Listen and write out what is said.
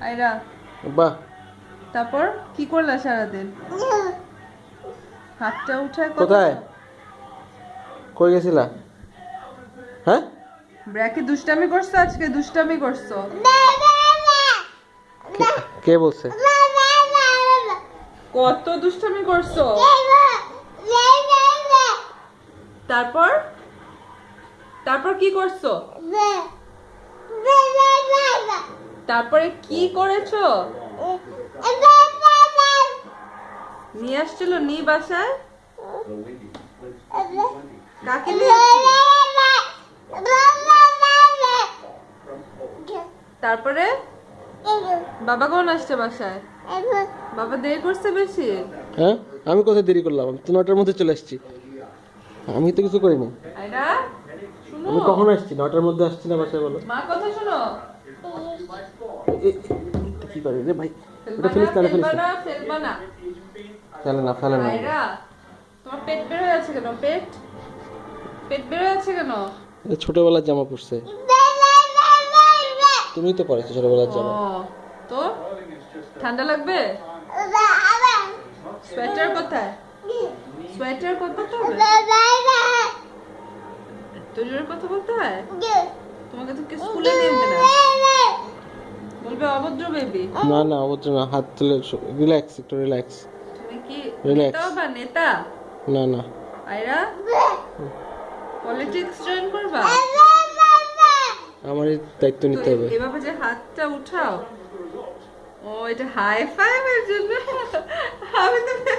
আয়রা। বাহ তারপর কি করলা সারাদিন? হাতটা উঠায় কোথায়? কই গেছিলা? হ্যাঁ? ব্র্যাকে দুষ্টামি করছ আজকে? দুষ্টামি করছ? কে- কে বলছে? কত দুষ্টামি করছ? তারপর? তারপর কি করছ? তারপরে কি করেছ? নিয়ে আসছিল নি বাসায়? কাকে নিয়ে তারপরে? বাবা কোন আসছে বাসায়? বাবা দেরি করছে বেশি? হ্যাঁ আমি কোথায় দেরি করলাম? আমি তো নটার মধ্যে চলে আসছি। আমি তো কিছু করিনি। আমি কখন আসছি নটার মধ্যে আসছি না বাসায় বলো। মা কথা শুনো। এটা কি করে রে ভাই? ওটা ফেলবা ফেলিস না, না। ফেলবা ফেলে না ফেলে না। তোমার পেট বের হয়ে আছে কেন? পেট? পেট বের হয়ে আছে কেন? ছোটবেলার জামা পরছে। তুমি তো পরেছো ছোটবেলার জামা। তো? ঠান্ডা লাগবে? সোয়েটার কোথায়? সোয়েটার কোথায় জোরে কথা বলতে হয়? তোমাকে তো কেউ স্কুলে নিয়ে যেতে না। বলবে অভদ্র বেবি না না অবশ্য না হাত তুলে রিল্যাক্স একটু রিল্যাক্স তুমি কি. নেতা বা নেতা? না না। আয়রা? পলিটিক্স জয়েন করবা? আমারই দায়িত্ব নিতে হবে। এভাবে যে হাতটা উঠাও। ও এটা হাই ফাইভ এর জন্য। আমি তো